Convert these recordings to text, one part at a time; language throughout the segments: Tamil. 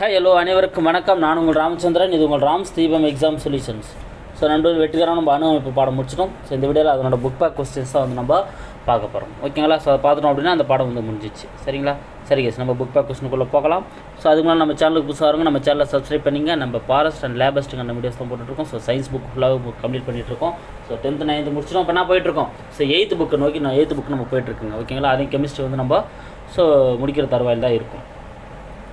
ஹாய் ஹலோ அனைவருக்கும் வணக்கம். நான் உங்கள் ராமச்சந்திரன். இது உங்கள் ராம்ஸ் தீபம் எக்ஸாம் சொல்யூஷன்ஸ் ஸோ நண்பர்கள் வெற்றிகரான நம்ம அனுபவிப்பு பாடம் முடிச்சிட்டோம். ஸோ இந்த வீடியோவில் அதனோட புக் பேக் கொஸ்டின்ஸ் தான் வந்து நம்ம பார்க்க போகிறோம் ஓகேங்களா ஸோ அதை பார்த்துட்டோம் அப்படின்னா அந்த பாடம் வந்து முடிஞ்சிச்சு. சரிங்களா? சரி கேஸ் நம்ம புக் பேக் கொஸ்டினுக்குள்ளே போகலாம். ஸோ அதுக்கு மேலே நம்ம சேனலுக்கு புதுசாக வருங்க நம்ம சேனலை சப்ஸ்கிரைப் பண்ணிங்க. நம்ம ஃபாரஸ்ட் அண்ட் லேபஸ்ட்டுங்க அந்த வீடியோஸ் தான் போட்டுட்ருக்கோம். ஸோ சயின்ஸ் புக் ஃபுல்லாக புக் கம்ப்ளீட் பண்ணிகிட்ருக்கோம் ஸோ டென்த்து நைன்த்து முடிச்சிட்டோம். இப்போ நான் போயிட்டுருக்கோம் ஸோ எயித்து புக்கு நோக்கி நான் எயித்து புக் நம்ம போயிட்டுருக்குங்க ஓகேங்களா அதையும் கெமிஸ்ட்ரி வந்து நம்ம ஸோ முடிக்கிற தருவாயில் தான் இருக்கும்.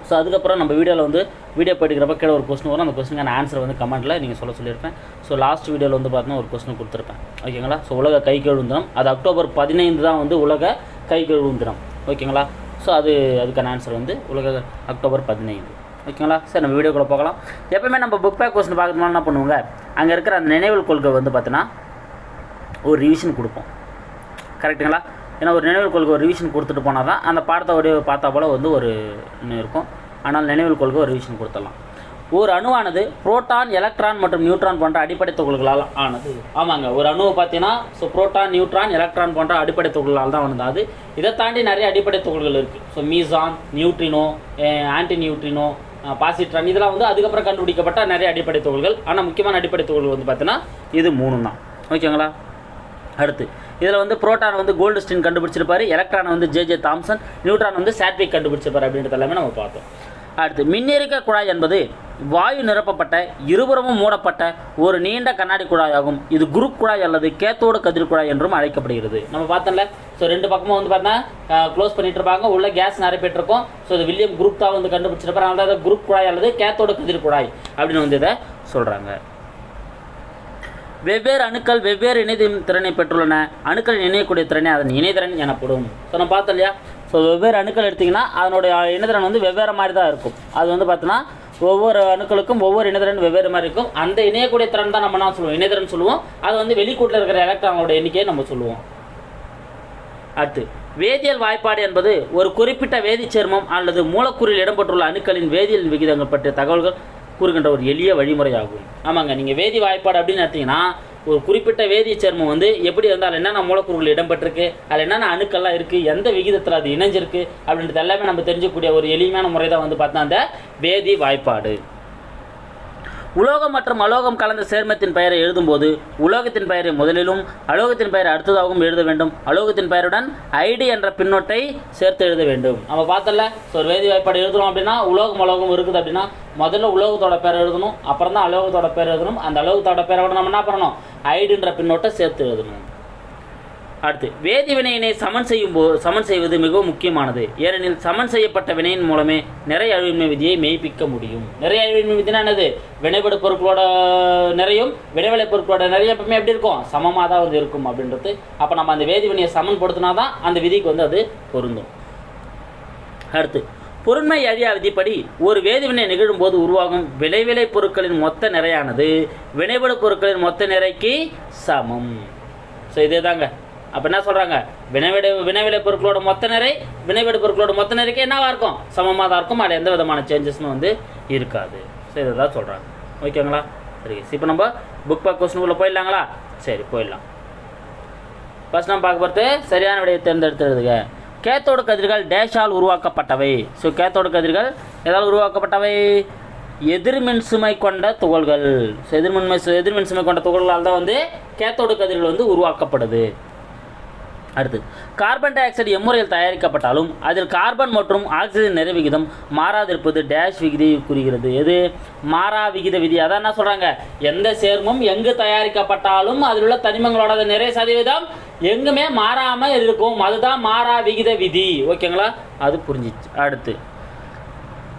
ஸோ அதுக்கப்புறம் நம்ம வீடியோவில் வந்து வீடியோ போயிட்டுக்கிறப்ப கீழே ஒரு கொஸ்டின் வரும். அந்த கொஸ்டினுக்கான ஆன்சர் வந்து கமெண்ட்டில் நீங்கள் சொல்ல சொல்லியிருப்பேன். ஸோ லாஸ்ட் வீடியோவில் வந்து பார்த்தீங்கன்னா ஒரு கொஸ்டின் கொடுத்துருப்பேன். ஓகேங்களா ஸோ உலக கை கழுவு தினம் அது அக்டோபர் பதினைந்து தான் வந்து உலக கை கழுவு தினம் ஓகேங்களா ஸோ அது அதுக்கான ஆன்சர் வந்து உலக அக்டோபர் பதினைந்து. ஓகேங்களா சார் நம்ம வீடியோக்குள்ளே போகலாம். எப்பவுமே நம்ம புக் பேக் கொஸ்டின் பார்க்கணும்னா என்ன பண்ணுவோங்க? அங்கே இருக்கிற அந்த நினைவில் கொள்கை வந்து பார்த்தீங்கன்னா ஒரு ரிவிஷன் கொடுப்போம். கரெக்ட்டுங்களா ஏன்னா ஒரு நினைவில் கொள்கை ஒரு ரிவிஷன் கொடுத்துட்டு போனால் தான் அந்த பாடத்தை ஒரு பார்த்தா போல் வந்து ஒரு இன்னும் இருக்கும். ஆனால் நினைவில் கொள்க ஒரு ரிவிஷன் கொடுத்துடலாம். ஒரு அணுவானது புரோட்டான் எலக்ட்ரான் மற்றும் நியூட்ரான் போன்ற அடிப்படை துகள்களால் ஆனது. ஆமாங்க ஒரு அணுவை பார்த்தீங்கன்னா ஸோ புரோட்டான் நியூட்ரான் எலக்ட்ரான் போன்ற அடிப்படை துகள்களால் தான் வந்தது. அது இதை தாண்டி நிறைய அடிப்படை துகள்கள் இருக்குது ஸோ மீசான் நியூட்ரினோ ஆன்டி நியூட்ரினோ பாசிட்ரான் இதெல்லாம் வந்து அதுக்கப்புறம் கண்டுபிடிக்கப்பட்ட நிறைய அடிப்படை துகள்கள். ஆனால் முக்கியமான அடிப்படை துகள்கள் வந்து பார்த்தீங்கன்னா இது மூணு தான். ஓகேங்களா? அடுத்து இதில் வந்து புரோட்டான் வந்து கோல்டு ஸ்டின் கண்டுபிடிச்சிருப்பாரு எலக்ட்ரான் வந்து ஜே ஜே தாம்சன் நியூட்ரான் வந்து சாட்விக் கண்டுபிடிச்சிருப்பாரு அப்படின்றது எல்லாமே நம்ம பார்த்தோம். அடுத்து மின்னிறக்க குழாய் என்பது வாயு நிரப்பப்பட்ட இருபுறமும் மூடப்பட்ட ஒரு நீண்ட கண்ணாடி குழாயாகும். இது குருப் குழாய் அல்லது கேத்தோடு கதிர் குழாய் என்றும் அழைக்கப்படுகிறது. நம்ம பார்த்தோம்ல ஸோ ரெண்டு பக்கமும் வந்து பார்த்தா க்ளோஸ் பண்ணிட்டு இருப்பாங்க. உள்ள கேஸ் நிறைய இருக்கும் ஸோ இது வில்லியம் குரூப் தான் வந்து கண்டுபிடிச்சிருப்பாரு. அதனால குரூப் குழாய் அல்லது கேத்தோடு கதிர் குழாய் அப்படின்னு வந்து இதை சொல்கிறாங்க வெவ்வேறு அணுக்கள் வெவ்வேறு இணைதின் திறனை பெற்றுள்ளன. அணுக்கள் இணையக்கூடிய திறனை அதன் இணைதிறன் எனப்படும். ஸோ நம்ம பார்த்தோம் இல்லையா? ஸோ வெவ்வேறு அணுக்கள் எடுத்திங்கன்னா அதனுடைய இணைதிறன் வந்து வெவ்வேறு மாதிரி தான் இருக்கும். அது வந்து பார்த்தோன்னா ஒவ்வொரு அணுக்களுக்கும் ஒவ்வொரு இணைதிறன் வெவ்வேறு மாதிரி இருக்கும். அந்த இணையக்கூடிய திறன் தான் நம்ம என்ன சொல்லுவோம்? இணைதிறன் சொல்லுவோம். அது வந்து வெளிக்கூட்டில் இருக்கிற எலக்ட்ரானோட எண்ணிக்கையை நம்ம சொல்லுவோம். அடுத்து வேதியியல் வாய்ப்பாடு என்பது ஒரு குறிப்பிட்ட வேதிச்சேர்மம் அல்லது மூலக்கூறில் இடம்பெற்றுள்ள அணுக்களின் வேதியியல் விகிதங்கள் பற்றிய தகவல்கள் கூறுகின்ற ஒரு எளிய வழிமுறையாகும். ஆமாங்க நீங்கள் வேதி வாய்ப்பாடு அப்படின்னு எடுத்தீங்கன்னா ஒரு குறிப்பிட்ட வேதிய சேர்மம் வந்து எப்படி இருந்தால் என்னென்ன மூலக்கூறுகள் இடம்பெற்றிருக்கு அதில் என்னென்ன அணுக்கள்லாம் இருக்குது எந்த விகிதத்தில் அது இணைஞ்சிருக்கு அப்படின்றது எல்லாமே நம்ம தெரிஞ்சக்கூடிய ஒரு எளிமையான முறை தான் வந்து பார்த்தா அந்த வேதி வாய்ப்பாடு. உலோகம் மற்றும் அலோகம் கலந்த சேர்மத்தின் பெயரை எழுதும்போது உலோகத்தின் பெயரை முதலிலும் அலோகத்தின் பெயரை அடுத்ததாகவும் எழுத வேண்டும். அலோகத்தின் பெயருடன் ஐடி என்ற பின்னொட்டை சேர்த்து எழுத வேண்டும். நம்ம பார்த்தல ஸோ ஒரு வேதி வாய்ப்பாடு எழுதணும் அப்படின்னா உலோகம் அலோகம் இருக்குது அப்படின்னா முதல்ல உலோகத்தோட பேர் எழுதணும் அப்புறம் தான் அலோகத்தோட பேர் எழுதணும். அந்த அலோகத்தோட பேரோட நம்ம என்ன பண்ணணும்? ஐடின்ற பின்னொட்டை சேர்த்து எழுதணும். அடுத்து வேதி வினையினை சமன் செய்யும் போ சமன் செய்வது மிகவும் முக்கியமானது. ஏனெனில் சமன் செய்யப்பட்ட வினையின் மூலமே நிறைய அழிவின்மை விதியை மெய்ப்பிக்க முடியும். நிறைய அழிவின்மை விதினா என்னது? வினைபடு பொருட்களோட நிறையும் வினைவிலை பொருட்களோட நிறைய எப்பவுமே எப்படி இருக்கும்? சமமாக தான் வந்து இருக்கும் அப்படின்றது. அப்போ நம்ம அந்த வேதி வினையை சமன்படுத்தினா தான் அந்த விதிக்கு வந்து அது பொருந்தும். அடுத்து பொருண்மை அழியா விதிப்படி ஒரு வேதிவினை நிகழும்போது உருவாகும் விளைவிலை பொருட்களின் மொத்த நிறையானது. வினைபடு பொருட்களின் மொத்த நிறைக்கு சமம். ஸோ இதே தாங்க அப்போ என்ன சொல்கிறாங்க வினைவிட வினைவிலை பொருட்களோட மொத்த நிறை வினைவிட பொருட்களோட மொத்த நிறைக்கு என்னவாக இருக்கும்? சமமாக தான் இருக்கும். அதில் எந்த விதமான சேஞ்சஸும் வந்து இருக்காது. ஸோ இதை தான் சொல்கிறாங்க ஓகேங்களா? சரி இப்போ நம்ம புக் பேக் கொஸ்டினுக்குள்ளே போயிடலாங்களா? சரி போயிடலாம். ஃபஸ்ட் நம்ம பார்க்க போகிறது சரியான விடையை தேர்ந்தெடுத்துருதுங்க கேத்தோடு கதிர்கள் டேஷால் உருவாக்கப்பட்டவை. ஸோ கேத்தோடு கதிர்கள் எதால் உருவாக்கப்பட்டவை? எதிர்மின் சுமை கொண்ட துகள்கள். ஸோ எதிர்மின்மை சு- எதிர்மின் சுமை கொண்ட துகள்களால் தான் வந்து கேத்தோடு கதிர்கள் வந்து உருவாக்கப்படுது. அடுத்து கார்பன் டை ஆக்சைடு எம்முறையில் தயாரிக்கப்பட்டாலும் அதில் கார்பன் மற்றும் ஆக்சிஜன் நிறை விகிதம் மாறாதிருப்பது டேஷ் விகிதை குறிக்கிறது. எது? மாறா விகித விதி. அதான் என்ன சொல்கிறாங்க எந்த சேர்மம் எங்கு தயாரிக்கப்பட்டாலும் அதில் உள்ள தனிமங்களோட நிறை சதவீதம் எங்குமே மாறாமல் இருக்கும். அதுதான் மாறா விகித விதி. ஓகேங்களா அது புரிஞ்சிச்சு. அடுத்து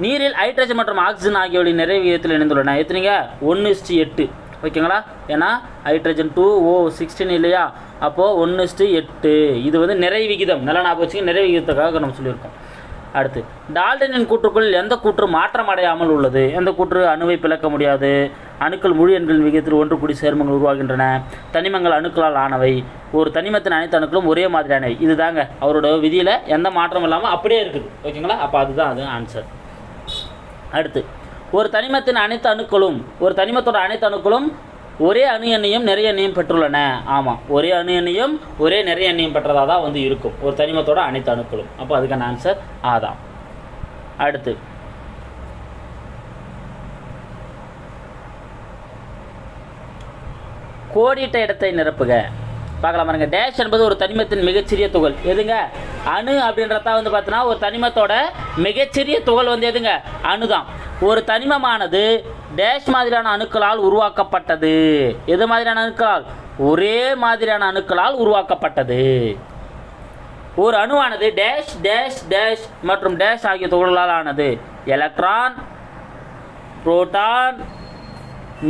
நீரில் ஹைட்ரஜன் மற்றும் ஆக்சிஜன் ஆகியவற்றின் நிறை விகிதத்தில் இணைந்துள்ளன. எத்தனைங்க? ஒன்று இஸ்டி எட்டு. ஓகேங்களா ஏன்னா ஹைட்ரஜன் டூ ஓ சிக்ஸ்டீன் இல்லையா? அப்போது ஒன்று எட்டு. இது வந்து நிறை விகிதம். நல்லா ஞாபகம் வச்சுக்க நிறை விகிதத்துக்காக நம்ம சொல்லியிருக்கோம். அடுத்து டால்டனின் கூற்றுக்குள் எந்த கூற்று மாற்றம் அடையாமல் உள்ளது? எந்த கூற்று அணுவை பிளக்க முடியாது? அணுக்கள் முழு எண்களின் விகிதத்தில் ஒன்று கூடி சேர்மங்கள் உருவாகின்றன. தனிமங்கள் அணுக்களால் ஆனவை. ஒரு தனிமத்தின் அனைத்து அணுக்களும் ஒரே மாதிரியானவை. இதுதாங்க அவரோட விதியில் எந்த மாற்றம் இல்லாமல் அப்படியே இருக்குது. ஓகேங்களா? அப்போ அதுதான் அது ஆன்சர் அடுத்து ஒரு தனிமத்தின் அனைத்து அணுக்களும் ஒரு தனிமத்தோட அனைத்து அணுக்களும் ஒரே அணு எண்ணையும் நிறைய எண்ணையும் பெற்றுள்ளன. ஆமாம் ஒரே அணு எண்ணையும் ஒரே நிறைய எண்ணையும் பெற்றதாக தான் வந்து இருக்கும். ஒரு தனிமத்தோட அனைத்து அணுக்களும். அப்போ அதுக்கான ஆன்சர் ஆதாம் அடுத்து. கோடிட்ட இடத்தை நிரப்புக. பார்க்கலாம் பாருங்க. டேஷ் என்பது ஒரு தனிமத்தின் மிகச்சிறிய துகள். எதுங்க? அணு அப்படின்றதா வந்து பார்த்தீங்கன்னா ஒரு தனிமத்தோட மிகச்சிறிய துகள் வந்து எதுங்க? அணுதான். ஒரு தனிமமானது டேஷ் மாதிரியான அணுக்களால் உருவாக்கப்பட்டது. எது மாதிரியான அணுக்களால்? ஒரே மாதிரியான அணுக்களால் உருவாக்கப்பட்டது. ஒரு அணுவானது டேஷ் டேஷ் டேஷ் மற்றும் டேஷ் ஆகிய துகள்களால் ஆனது. எலக்ட்ரான் புரோட்டான்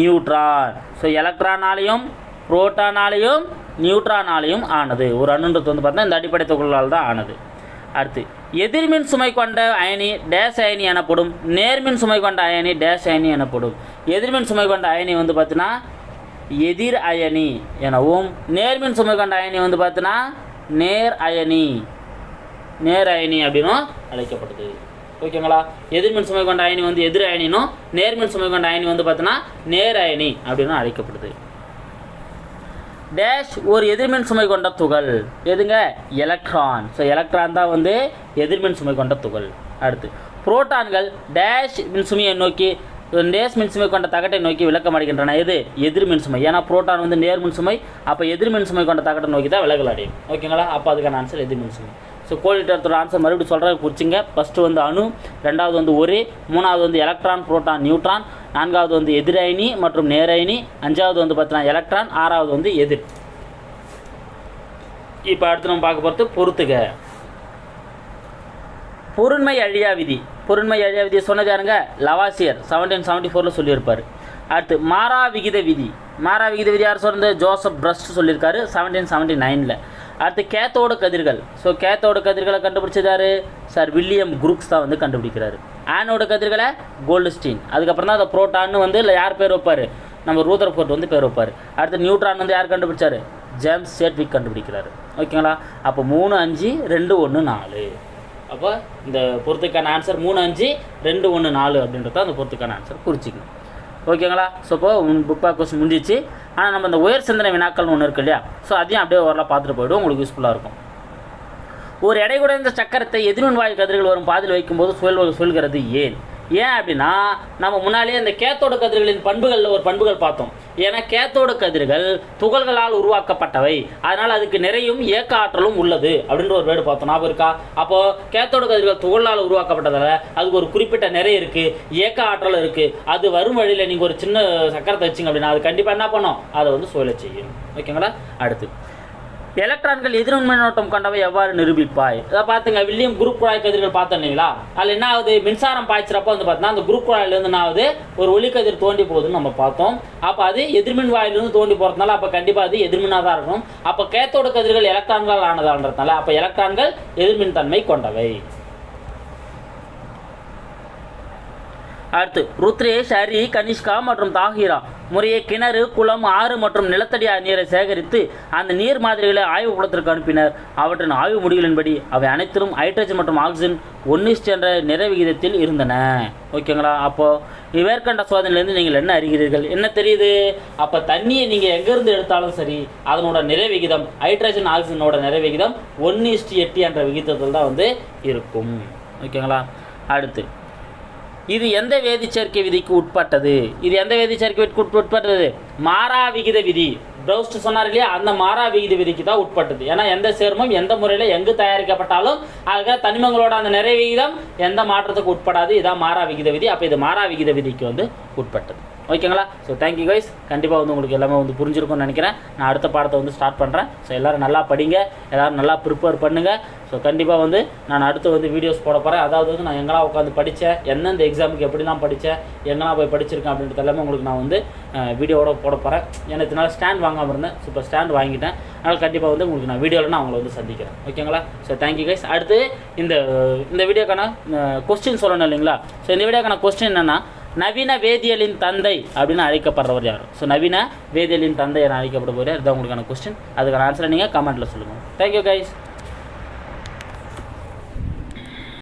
நியூட்ரான் ஸோ எலக்ட்ரானாலையும் புரோட்டானாலையும் நியூட்ரானாலையும் ஆனது. ஒரு அணுன்றது வந்து பார்த்தீங்கன்னா இந்த அடிப்படை துகள்களால் தான் ஆனது. அடுத்து எதிர்மின் சுமை கொண்ட அயனி டேஷ் அயனி எனப்படும் நேர்மின் சுமை கொண்ட அயனி டேஷ் அயனி எனப்படும். எதிர்மின் சுமை கொண்ட அயனி வந்து பார்த்தீங்கன்னா எதிர் அயனி எனவும் நேர்மின் சுமை கொண்ட அயனி வந்து பார்த்தீங்கன்னா நேர் அயனி. நேர் அயனி அப்படின்னும் அழைக்கப்படுது ஓகேங்களா? எதிர்மின் சுமை கொண்ட அயனி வந்து எதிர் அயனினும் நேர்மின் சுமை கொண்ட அயனி வந்து பார்த்தீங்கன்னா நேர் அயனி அப்படின்னு அழைக்கப்படுது டேஷ் ஒரு எதிர்மின் சுமை கொண்ட துகள். எதுங்க? எலக்ட்ரான் ஸோ எலக்ட்ரான் தான் வந்து எதிர்மின் சுமை கொண்ட துகள். அடுத்து புரோட்டான்கள் டேஷ் மின்சுமையை நோக்கி டேஷ் மின்சுமை கொண்ட தகட்டை நோக்கி விளக்கம் அடைகின்றன எது? எதிர்மின் சுமை. ஏன்னா புரோட்டான் வந்து நேர்மின் சுமை. அப்போ எதிர்மின் சுமை கொண்ட தகட்டை நோக்கி தான் விலகல் அடையும். ஓகேங்களா? அப்போ அதுக்கான ஆன்சர் எதிர்மின் சுமை. ஸோ கோடிட்டத்தோட ஆன்சர் மறுபடியும் சொல்கிறத குறிச்சிங்க ஃபஸ்ட்டு வந்து அணு ரெண்டாவது வந்து ஒரே மூணாவது வந்து எலக்ட்ரான் புரோட்டான் நியூட்ரான் நான்காவது வந்து எதிரணி மற்றும் நேரணி அஞ்சாவது வந்து பார்த்தீங்கன்னா எலக்ட்ரான் ஆறாவது வந்து எதிர். இப்போ அடுத்து நம்ம பார்க்க போகிறது பொறுத்துக. பொருண்மை அழியா விதி. பொருண்மை அழியா விதி சொன்னது யாருங்க? லவாசியர். செவன்டீன் செவன்ட்டி ஃபோரில் சொல்லியிருப்பார். அடுத்து மாறா விகித விதி. மாறா விகித விதி யார் சொன்னது? ஜோசப் பிரஸ்ட் சொல்லியிருக்காரு செவன்டீன் செவன்ட்டி நைனில் அடுத்து கேத்தோட கதிர்கள். ஸோ கேத்தோட கதிர்களை கண்டுபிடிச்சதாரு சார் வில்லியம் குரூக்ஸ் தான் வந்து கண்டுபிடிக்கிறாரு. ஆனோட கதிர்களை கோல்டுஸ்டீன். அதுக்கப்புறம் தான் அந்த புரோட்டான்னு வந்து இல்லை யார் பேர் வைப்பார்? நம்ம ரூதர் ஃபோர்ட் வந்து பேர் வைப்பார். அடுத்து நியூட்ரான் வந்து யார் கண்டுபிடிச்சாரு? ஜேம்ஸ் சேட்விக் கண்டுபிடிக்கிறாரு. ஓகேங்களா? அப்போ மூணு அஞ்சு ரெண்டு ஒன்று நாலு. அப்போ இந்த பொறுத்துக்கான ஆன்சர் மூணு அஞ்சு ரெண்டு ஒன்று நாலு அப்படின்றத அந்த பொறுத்துக்கான ஆன்சர் குறிச்சிக்கணும். ஓகேங்களா? ஸோ இப்போ புக் பேக் கொஸ்டின் முடிஞ்சிச்சு ஆனால் நம்ம இந்த உயர் சிந்தனை வினாக்கள்னு ஒன்று இருக்கு இல்லையா? ஸோ அதையும் அப்படியே ஓரளவு பார்த்துட்டு போய்டும் உங்களுக்கு யூஸ்ஃபுல்லாக இருக்கும். ஒரு எடை குறைந்த சக்கரத்தை எதிர்மின் வாயு கதிர்கள் வரும் பாதில் வைக்கும்போது சுழல் சொல்கிறது ஏன்? ஏன் அப்படின்னா நம்ம முன்னாலேயே இந்த கேத்தோடு கதிர்களின் பண்புகளில் ஒரு பண்புகள் பார்த்தோம். ஏன்னா கேத்தோடு கதிர்கள் துகள்களால் உருவாக்கப்பட்டவை. அதனால் அதுக்கு நிறையும் இயக்க ஆற்றலும் உள்ளது அப்படின்ற ஒரு வேர்டு பார்த்தோம். ஞாபகம் இருக்கா? அப்போது கேத்தோடு கதிர்கள் துகளால் உருவாக்கப்பட்டதால் அதுக்கு ஒரு குறிப்பிட்ட நிறை இருக்குது இயக்க ஆற்றல் இருக்குது அது வரும் வழியில் நீங்கள் ஒரு சின்ன சக்கரத்தை வச்சிங்க அப்படின்னா அது கண்டிப்பாக என்ன பண்ணும்? அதை வந்து சுழல செய்யும். ஓகேங்களா? அடுத்து. எலக்ட்ரான்கள் எதிர்மின் மின்னோட்டம் கொண்டவை எவ்வாறு நிரூபிப்பாய்? இதை பார்த்துங்க வில்லியம் குரூப் குழாய் கதிர்கள் பார்த்தோம் இல்லைங்களா அதில் என்ன ஆகுது மின்சாரம் பாய்ச்சிறப்போ வந்து பார்த்தீங்கன்னா அந்த குரூப் குழாயிலேருந்து என்ன ஆகுது ஒரு ஒளிக்கதிர் தோண்டி போகுதுன்னு நம்ம பார்த்தோம். அப்போ அது எதிர்மின் வாயிலிருந்து தோண்டி போகிறதுனால அப்போ கண்டிப்பாக அது எதிர்மின்னாக தான் இருக்கும். அப்போ கேத்தோடு கதிர்கள் எலக்ட்ரான்கள் ஆனதான்றதுனால அப்போ எலக்ட்ரான்கள் எதிர்மின் தன்மை கொண்டவை. அடுத்து ருத்ரேஷ் ஹரி கனிஷ்கா மற்றும் தாகிரா. முறையே கிணறு குளம் ஆறு மற்றும் நிலத்தடி நீரை சேகரித்து அந்த நீர் மாதிரிகளை ஆய்வு குளத்திற்கு அனுப்பினர். அவற்றின் ஆய்வு முடிவுகளின்படி அவை அனைத்திலும் ஹைட்ரஜன் மற்றும் ஆக்சிஜன் ஒன்னிஸ்ட் என்ற நிறை விகிதத்தில் இருந்தன. ஓகேங்களா? அப்போது மேற்கண்ட சோதனையிலேருந்து நீங்கள் என்ன அறிகிறீர்கள்? என்ன தெரியுது? அப்போ தண்ணியை நீங்கள் எங்கேருந்து எடுத்தாலும் சரி அதனோட நிறை விகிதம் ஹைட்ரஜன் ஆக்சிஜனோட நிறை விகிதம் ஒன்னிஸ்டி எட்டு என்ற விகிதத்தில் தான் வந்து இருக்கும். ஓகேங்களா? அடுத்து இது எந்த வேதிச்சேர்க்கை விதிக்கு உட்பட்டது? இது எந்த வேதிச்சேர்க்கை விதிக்கு உட்பட்டது? மாறா விகித விதி. ப்ரௌஸ்ட் சொன்னார் இல்லையா? அந்த மாறா விகித விதிக்கு தான் உட்பட்டது. ஏன்னா எந்த சேர்மம் எந்த முறையில் எங்கு தயாரிக்கப்பட்டாலும் ஆக தனிமங்களோட அந்த நிறை விகிதம் எந்த மாற்றத்துக்கு உட்படாது. இதான் மாறா விகித விதி. அப்போ இது மாறா விகித விதிக்கு வந்து உட்பட்டது. ஓகேங்களா? ஸோ தேங்க்யூ கைஸ் கண்டிப்பாக வந்து உங்களுக்கு எல்லாமே வந்து புரிஞ்சிருக்கும்னு நினைக்கிறேன். நான் அடுத்த பாடத்தை வந்து ஸ்டார்ட் பண்ணுறேன் ஸோ எல்லோரும் நல்லா படிங்க. எல்லோரும் நல்லா ப்ரிப்பேர் பண்ணுங்கள் ஸோ கண்டிப்பாக வந்து நான் அடுத்து வந்து வீடியோஸ் போட போகிறேன் அதாவது வந்து நான் எங்கெல்லாம் உட்காந்து படித்தேன் எந்தெந்த எக்ஸாமுக்கு எப்படிலாம் படித்தேன் எங்கெல்லாம் போய் படிச்சிருக்கேன் அப்படின்றது எல்லாமே உங்களுக்கு நான் வந்து வீடியோவோட போட போகிறேன் எனக்கு இதனால் ஸ்டாண்ட் வாங்காமல் இருந்தேன். ஸோ இப்போ ஸ்டாண்ட் வாங்கிட்டேன். அதனால் கண்டிப்பாக வந்து உங்களுக்கு நான் வீடியோவில் நான் அவங்கள வந்து சந்திக்கிறேன். ஓகேங்களா? ஸோ தேங்க்யூ கைஸ் அடுத்து இந்த இந்த வீடியோக்கான கொஸ்டின் சொல்லணும் இல்லைங்களா? ஸோ இந்த வீடியோக்கான கொஸ்டின் என்னென்னா நவீன வேதியியலின் தந்தை அப்படின்னு அழைக்கப்படுறவர் யார்? ஸோ நவீன வேதியியலின் தந்தை என அழைக்கப்படுபவர் இதுதான் உங்களுக்கான கொஸ்டின் அதுக்கான ஆன்சரை நீங்கள் கமெண்ட்டில் சொல்லுங்கள் தேங்க்யூ கைஸ்